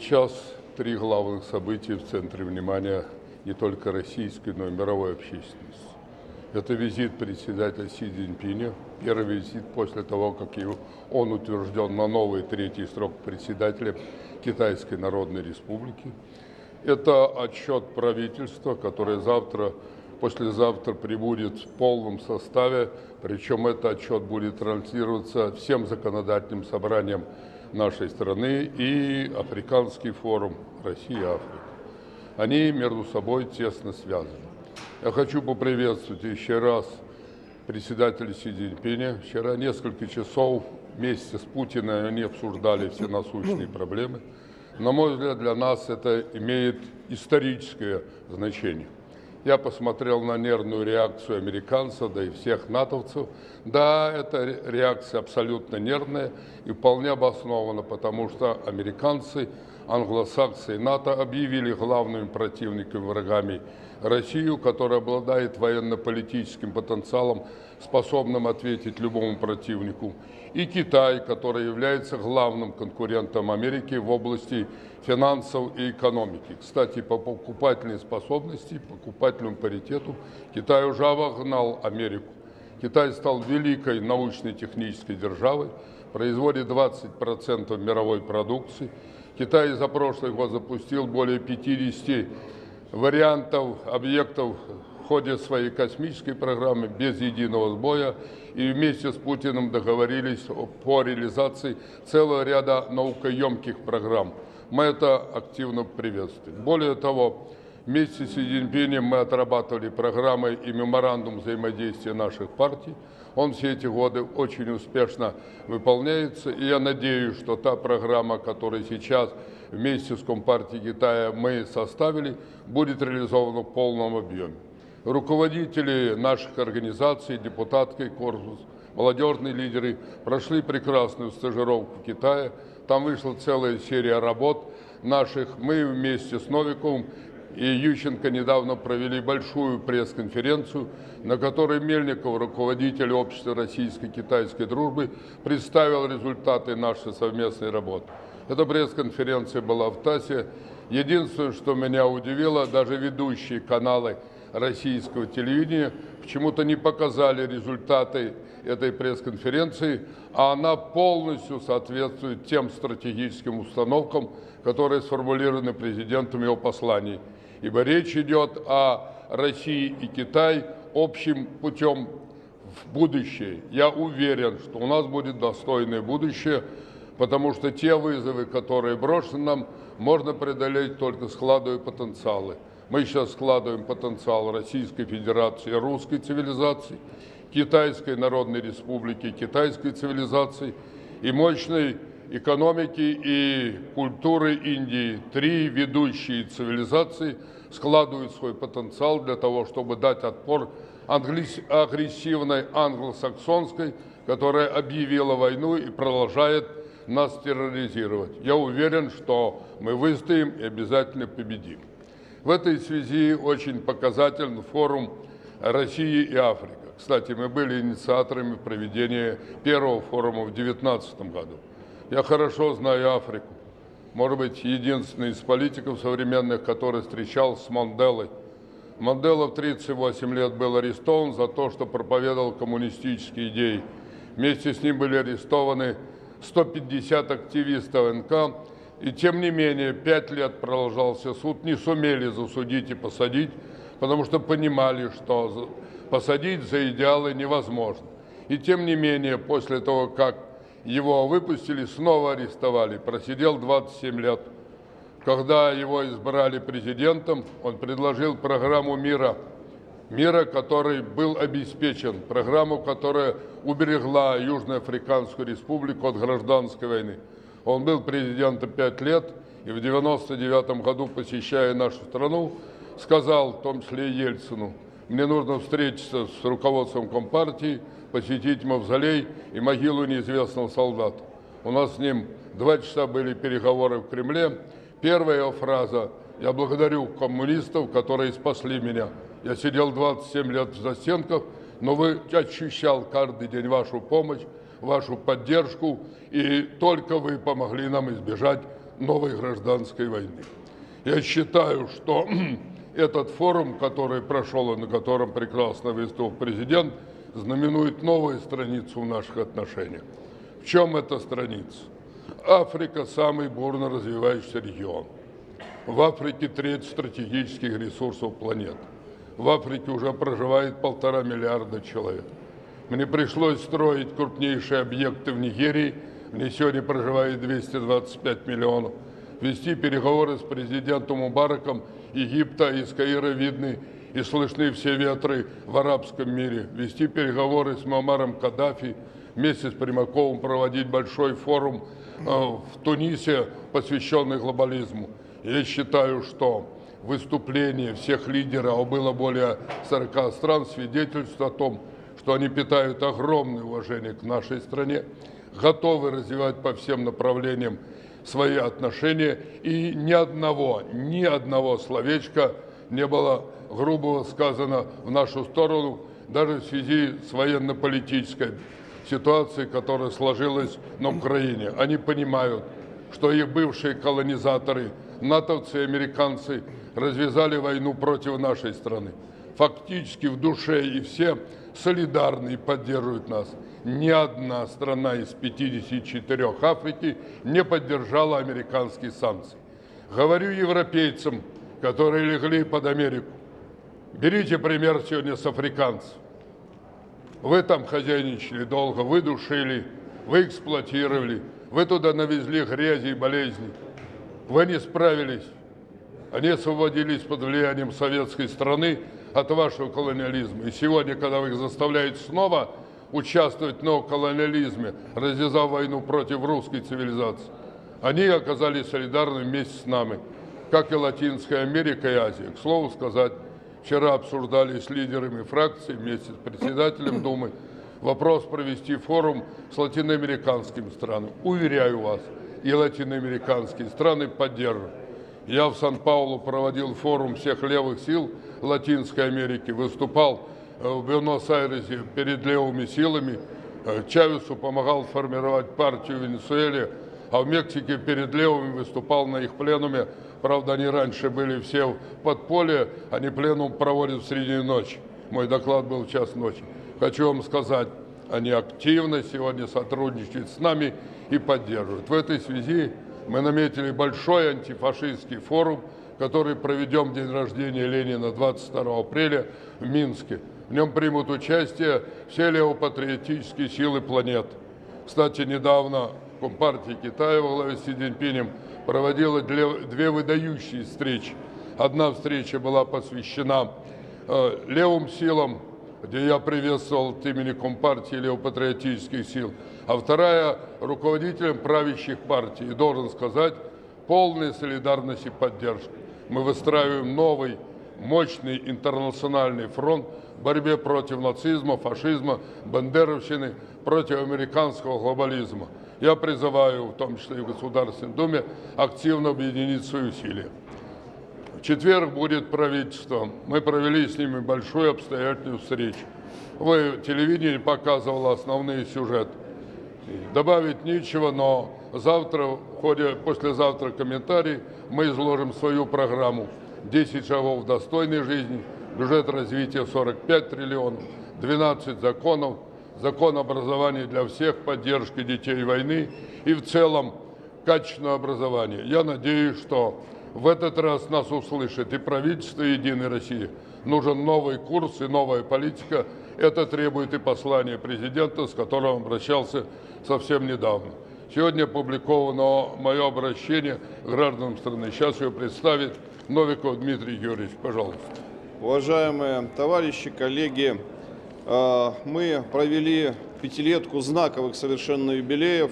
Сейчас три главных события в центре внимания не только российской, но и мировой общественности. Это визит председателя Си Цзиньпиня, первый визит после того, как он утвержден на новый третий срок председателя Китайской Народной Республики. Это отчет правительства, которое завтра, послезавтра прибудет в полном составе, причем этот отчет будет транслироваться всем законодательным собраниям нашей страны и Африканский форум России Африка. Они между собой тесно связаны. Я хочу поприветствовать еще раз председателя Си Цзиньпиня. Вчера несколько часов вместе с Путиным они обсуждали все насущные проблемы. На мой взгляд, для нас это имеет историческое значение. Я посмотрел на нервную реакцию американцев, да и всех натовцев. Да, эта реакция абсолютно нервная и вполне обоснована, потому что американцы, англосаксы и НАТО объявили главными противниками, врагами Россию, которая обладает военно-политическим потенциалом, способным ответить любому противнику, и Китай, который является главным конкурентом Америки в области финансов и экономики. Кстати, по покупательной способности, покупательному паритету Китай уже обогнал Америку. Китай стал великой научно-технической державой, производит 20% мировой продукции. Китай за прошлый год запустил более 50 вариантов объектов в ходе своей космической программы без единого сбоя и вместе с Путиным договорились по реализации целого ряда наукоемких программ. Мы это активно приветствуем. Более того, вместе с Си мы отрабатывали программы и меморандум взаимодействия наших партий. Он все эти годы очень успешно выполняется, и я надеюсь, что та программа, которая сейчас вместе с Компартией Китая мы составили, будет реализована в полном объеме. Руководители наших организаций, депутатский корпус, молодежные лидеры прошли прекрасную стажировку в Китае. Там вышла целая серия работ наших. Мы вместе с Новиковым и Ющенко недавно провели большую пресс-конференцию, на которой Мельников, руководитель общества российско-китайской дружбы, представил результаты нашей совместной работы. Эта пресс-конференция была в ТАССе. Единственное, что меня удивило, даже ведущие каналы российского телевидения почему-то не показали результаты этой пресс-конференции, а она полностью соответствует тем стратегическим установкам, которые сформулированы президентом его посланий. Ибо речь идет о России и Китай общим путем в будущее. Я уверен, что у нас будет достойное будущее, потому что те вызовы, которые брошены нам, можно преодолеть только складывая потенциалы. Мы сейчас складываем потенциал Российской Федерации, русской цивилизации, Китайской Народной Республики, китайской цивилизации и мощной экономики и культуры Индии. Три ведущие цивилизации складывают свой потенциал для того, чтобы дать отпор агрессивной англосаксонской, которая объявила войну и продолжает нас терроризировать. Я уверен, что мы выстоим и обязательно победим. В этой связи очень показателен форум России и Африка. Кстати, мы были инициаторами проведения первого форума в 2019 году. Я хорошо знаю Африку. Может быть, единственный из политиков современных, который встречался с Манделой. Мандела в 38 лет был арестован за то, что проповедовал коммунистические идеи. Вместе с ним были арестованы 150 активистов НК, и тем не менее, пять лет продолжался суд, не сумели засудить и посадить, потому что понимали, что посадить за идеалы невозможно. И тем не менее, после того, как его выпустили, снова арестовали, просидел 27 лет. Когда его избрали президентом, он предложил программу мира – мира, который был обеспечен, программу, которая уберегла Южноафриканскую республику от гражданской войны. Он был президентом пять лет и в 99 году, посещая нашу страну, сказал, в том числе и Ельцину, мне нужно встретиться с руководством Компартии, посетить мавзолей и могилу неизвестного солдата. У нас с ним два часа были переговоры в Кремле. Первая его фраза «Я благодарю коммунистов, которые спасли меня». Я сидел 27 лет в застенках, но вы ощущал каждый день вашу помощь, вашу поддержку, и только вы помогли нам избежать новой гражданской войны. Я считаю, что этот форум, который прошел и на котором прекрасно выступил президент, знаменует новую страницу в наших отношениях. В чем эта страница? Африка – самый бурно развивающийся регион. В Африке треть стратегических ресурсов планеты. В Африке уже проживает полтора миллиарда человек. Мне пришлось строить крупнейшие объекты в Нигерии, где сегодня проживает 225 миллионов. Вести переговоры с президентом Мубараком Египта из Каира видны и слышны все ветры в арабском мире. Вести переговоры с Мамаром Каддафи, вместе с Примаковым проводить большой форум э, в Тунисе, посвященный глобализму. Я считаю, что выступление всех лидеров, а было более 40 стран, свидетельствует о том, что они питают огромное уважение к нашей стране, готовы развивать по всем направлениям свои отношения, и ни одного, ни одного словечка не было грубого сказано в нашу сторону, даже в связи с военно-политической ситуацией, которая сложилась на Украине. Они понимают, что их бывшие колонизаторы, натовцы и американцы развязали войну против нашей страны. Фактически в душе и все солидарны и поддерживают нас. Ни одна страна из 54 Африки не поддержала американские санкции. Говорю европейцам, которые легли под Америку, берите пример сегодня с африканцев. Вы там хозяйничали долго, вы душили, вы эксплуатировали, вы туда навезли грязи и болезни. Вы не справились. Они освободились под влиянием советской страны от вашего колониализма. И сегодня, когда вы их заставляете снова участвовать в неоколониализме, развязав войну против русской цивилизации, они оказались солидарны вместе с нами, как и Латинская Америка и Азия. К слову сказать, вчера обсуждали с лидерами фракции вместе с председателем Думы вопрос провести форум с латиноамериканскими странами. Уверяю вас, и латиноамериканские страны поддержат. Я в Сан-Паулу проводил форум всех левых сил Латинской Америки, выступал э, в Буэнос-Айресе перед левыми силами, э, Чавесу помогал формировать партию в Венесуэле, а в Мексике перед левыми выступал на их пленуме. Правда, они раньше были все в подполье, они пленум проводят в среднюю ночь. Мой доклад был в час ночи. Хочу вам сказать, они активно сегодня сотрудничают с нами и поддерживают. В этой связи мы наметили большой антифашистский форум, который проведем день рождения Ленина 22 апреля в Минске. В нем примут участие все левопатриотические силы планеты. Кстати, недавно Компартия Китая во главе с Си Цзиньпинем проводила две выдающие встречи. Одна встреча была посвящена э, левым силам, где я приветствовал от имени Компартии левопатриотических сил, а вторая руководителем правящих партий. И должен сказать, полная солидарность и поддержка. Мы выстраиваем новый, мощный интернациональный фронт в борьбе против нацизма, фашизма, бандеровщины, против американского глобализма. Я призываю, в том числе и в Государственной Думе, активно объединить свои усилия. В четверг будет правительство. Мы провели с ними большую обстоятельную встречу. Вы, телевидение показывало основные сюжеты. Добавить нечего, но завтра, в ходе, послезавтра комментарий, мы изложим свою программу. 10 шагов достойной жизни, бюджет развития 45 триллионов, 12 законов, закон образования для всех, поддержки детей войны и в целом качественное образование. Я надеюсь, что в этот раз нас услышит и правительство Единой России. Нужен новый курс и новая политика. Это требует и послание президента, с которым обращался совсем недавно. Сегодня опубликовано мое обращение гражданам страны. Сейчас ее представит Новиков Дмитрий Юрьевич. Пожалуйста. Уважаемые товарищи, коллеги, э, мы провели пятилетку знаковых совершенно юбилеев,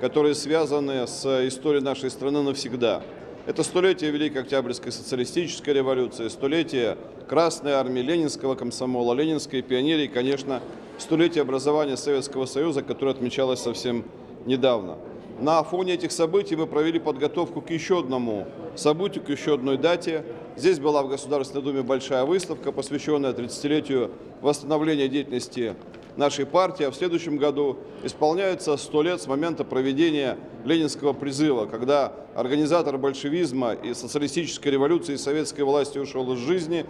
которые связаны с историей нашей страны навсегда. Это столетие Великой Октябрьской социалистической революции, столетие Красной армии, Ленинского комсомола, Ленинской пионерии, конечно, столетие образования Советского Союза, которое отмечалось совсем недавно. На фоне этих событий мы провели подготовку к еще одному событию, к еще одной дате. Здесь была в Государственной Думе большая выставка, посвященная 30-летию восстановления деятельности нашей партии, а в следующем году исполняется 100 лет с момента проведения Ленинского призыва, когда организатор большевизма и социалистической революции и советской власти ушел из жизни,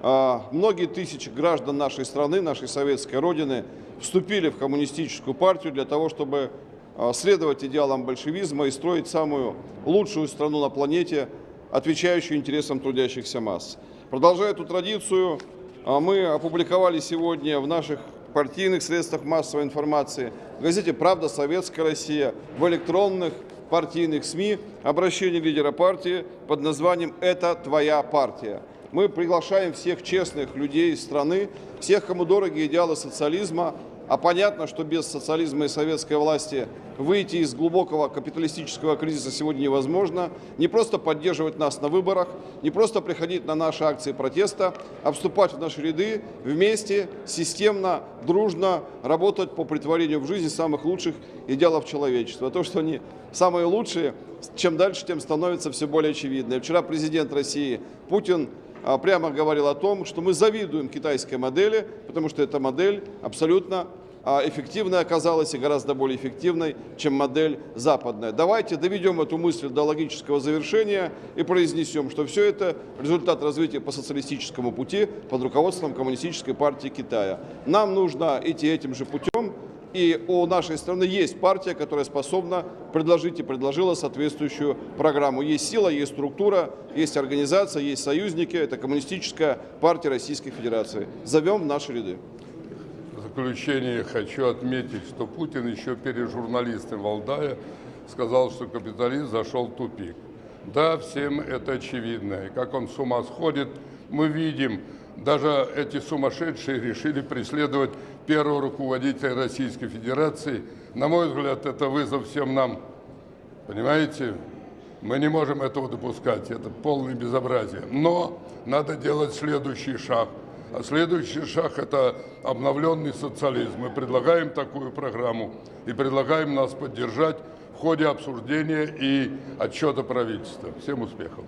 а, Многие тысячи граждан нашей страны, нашей советской родины вступили в коммунистическую партию для того, чтобы а, следовать идеалам большевизма и строить самую лучшую страну на планете, отвечающую интересам трудящихся масс. Продолжая эту традицию, а, мы опубликовали сегодня в наших партийных средствах массовой информации, в газете «Правда. Советская Россия», в электронных партийных СМИ обращение лидера партии под названием «Это твоя партия». Мы приглашаем всех честных людей страны, всех, кому дороги идеалы социализма, а понятно, что без социализма и советской власти выйти из глубокого капиталистического кризиса сегодня невозможно. Не просто поддерживать нас на выборах, не просто приходить на наши акции протеста, а вступать в наши ряды вместе, системно, дружно работать по притворению в жизнь самых лучших идеалов человечества. То, что они самые лучшие, чем дальше, тем становится все более очевидно. И вчера президент России Путин а, прямо говорил о том, что мы завидуем китайской модели, потому что эта модель абсолютно а, эффективной оказалась и гораздо более эффективной, чем модель западная. Давайте доведем эту мысль до логического завершения и произнесем, что все это результат развития по социалистическому пути под руководством Коммунистической партии Китая. Нам нужно идти этим же путем, и у нашей страны есть партия, которая способна предложить и предложила соответствующую программу. Есть сила, есть структура, есть организация, есть союзники. Это Коммунистическая партия Российской Федерации. Зовем в наши ряды. В заключение хочу отметить, что Путин еще перед журналистом Валдая сказал, что капитализм зашел в тупик. Да, всем это очевидно. И как он с ума сходит, мы видим. Даже эти сумасшедшие решили преследовать первого руководителя Российской Федерации. На мой взгляд, это вызов всем нам. Понимаете? Мы не можем этого допускать. Это полное безобразие. Но надо делать следующий шаг. А следующий шаг – это обновленный социализм. Мы предлагаем такую программу и предлагаем нас поддержать в ходе обсуждения и отчета правительства. Всем успехов!